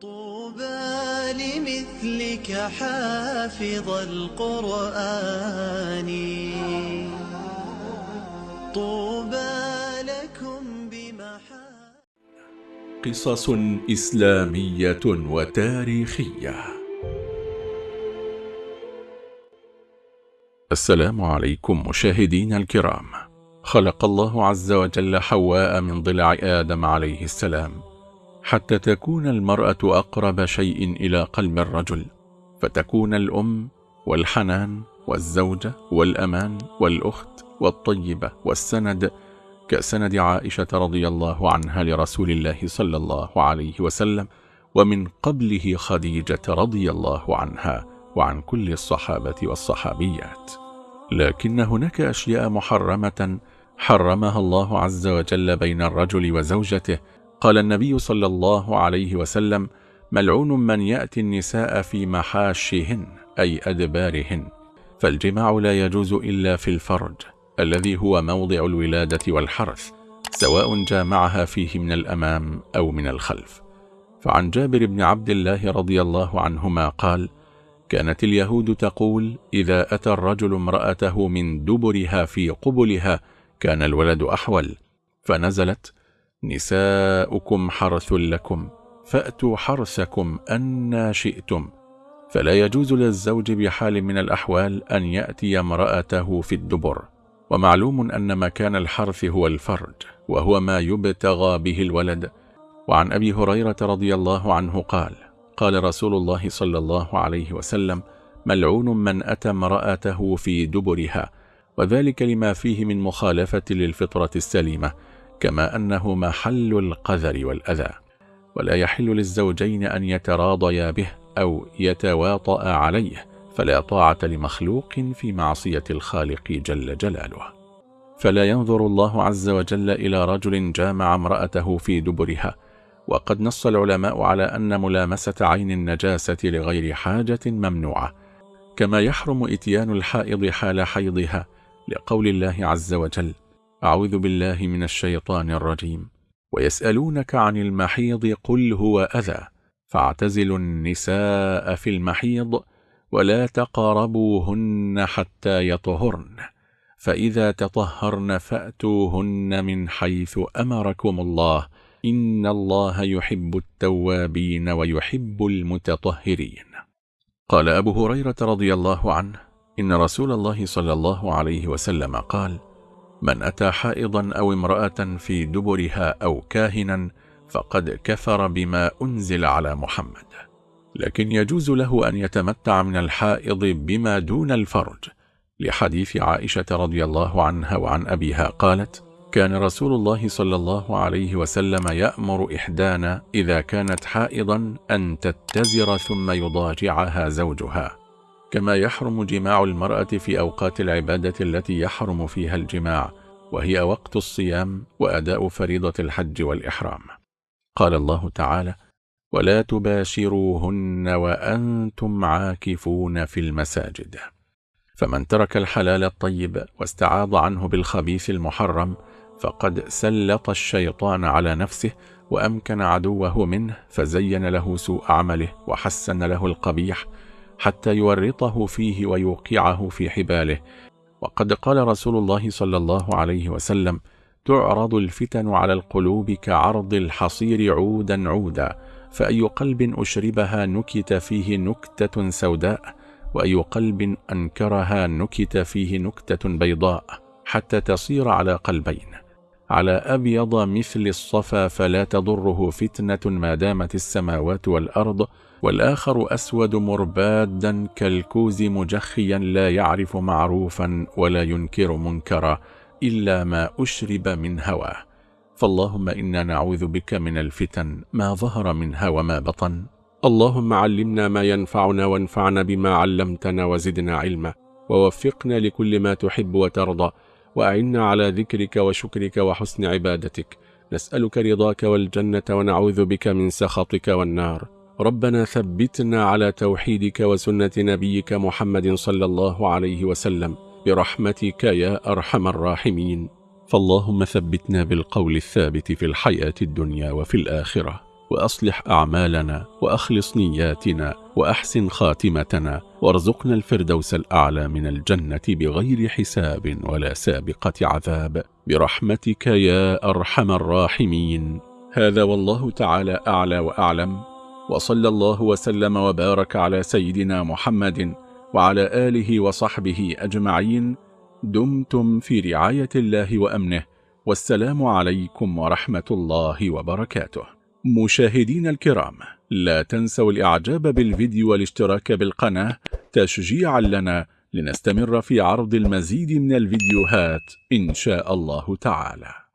طوبى لمثلك حافظ القرآن. طوبى لكم بمحا قصص إسلامية وتاريخية. السلام عليكم مشاهدين الكرام. خلق الله عز وجل حواء من ضلع آدم عليه السلام. حتى تكون المرأة أقرب شيء إلى قلب الرجل فتكون الأم والحنان والزوجة والأمان والأخت والطيبة والسند كسند عائشة رضي الله عنها لرسول الله صلى الله عليه وسلم ومن قبله خديجة رضي الله عنها وعن كل الصحابة والصحابيات. لكن هناك أشياء محرمة حرمها الله عز وجل بين الرجل وزوجته قال النبي صلى الله عليه وسلم ملعون من يأتي النساء في محاشهن أي أدبارهن فالجماع لا يجوز إلا في الفرج الذي هو موضع الولادة والحرث سواء جامعها فيه من الأمام أو من الخلف. فعن جابر بن عبد الله رضي الله عنهما قال كانت اليهود تقول إذا أتى الرجل امرأته من دبرها في قبلها كان الولد أحول فنزلت نساؤكم حرث لكم فأتوا حرثكم أنا شئتم. فلا يجوز للزوج بحال من الأحوال أن يأتي امرأته في الدبر. ومعلوم أن مكان الحرث هو الفرج وهو ما يبتغى به الولد. وعن أبي هريرة رضي الله عنه قال قال رسول الله صلى الله عليه وسلم ملعون من أتى امرأته في دبرها وذلك لما فيه من مخالفة للفطرة السليمة. كما أنه محل القذر والأذى ولا يحل للزوجين أن يتراضيا به أو يتواطأ عليه فلا طاعة لمخلوق في معصية الخالق جل جلاله. فلا ينظر الله عز وجل إلى رجل جامع امرأته في دبرها وقد نص العلماء على أن ملامسة عين النجاسة لغير حاجة ممنوعة كما يحرم إتيان الحائض حال حيضها لقول الله عز وجل أعوذ بالله من الشيطان الرجيم. ويسألونك عن المحيض قل هو أذى. فاعتزلوا النساء في المحيض ولا تقربوهن حتى يطهرن. فإذا تطهرن فأتوهن من حيث أمركم الله. إن الله يحب التوابين ويحب المتطهرين. قال أبو هريرة رضي الله عنه إن رسول الله صلى الله عليه وسلم قال من أتى حائضا أو امرأة في دبرها أو كاهنا فقد كفر بما أنزل على محمد. لكن يجوز له أن يتمتع من الحائض بما دون الفرج. لحديث عائشة رضي الله عنها وعن أبيها قالت كان رسول الله صلى الله عليه وسلم يأمر إحدانا إذا كانت حائضا أن تتزر ثم يضاجعها زوجها. كما يحرم جماع المرأة في أوقات العبادة التي يحرم فيها الجماع وهي وقت الصيام وأداء فريضة الحج والإحرام. قال الله تعالى ولا تباشروهن وأنتم عاكفون في المساجد. فمن ترك الحلال الطيب واستعاض عنه بالخبيث المحرم فقد سلط الشيطان على نفسه وأمكن عدوه منه فزين له سوء عمله وحسن له القبيح حتى يورطه فيه ويوقعه في حباله. وقد قال رسول الله صلى الله عليه وسلم تعرض الفتن على القلوب كعرض الحصير عودا عودا فأي قلب أشربها نكت فيه نكتة سوداء وأي قلب أنكرها نكت فيه نكتة بيضاء حتى تصير على قلبين. على أبيض مثل الصفا فلا تضره فتنة ما دامت السماوات والأرض والآخر أسود مربادا كالكوز مجخيا لا يعرف معروفا ولا ينكر منكرا إلا ما أشرب من هواه. فاللهم إنا نعوذ بك من الفتن ما ظهر منها وما بطن. اللهم علمنا ما ينفعنا وانفعنا بما علمتنا وزدنا علما. ووفقنا لكل ما تحب وترضى. وأعنا على ذكرك وشكرك وحسن عبادتك. نسألك رضاك والجنة ونعوذ بك من سخطك والنار. ربنا ثبتنا على توحيدك وسنة نبيك محمد صلى الله عليه وسلم برحمتك يا أرحم الراحمين. فاللهم ثبتنا بالقول الثابت في الحياة الدنيا وفي الآخرة وأصلح أعمالنا وأخلص نياتنا وأحسن خاتمتنا وارزقنا الفردوس الأعلى من الجنة بغير حساب ولا سابقة عذاب. برحمتك يا أرحم الراحمين. هذا والله تعالى أعلى وأعلم. وصلى الله وسلم وبارك على سيدنا محمد وعلى آله وصحبه أجمعين. دمتم في رعاية الله وأمنه. والسلام عليكم ورحمة الله وبركاته. مشاهدين الكرام لا تنسوا الإعجاب بالفيديو والاشتراك بالقناة تشجيعا لنا لنستمر في عرض المزيد من الفيديوهات إن شاء الله تعالى.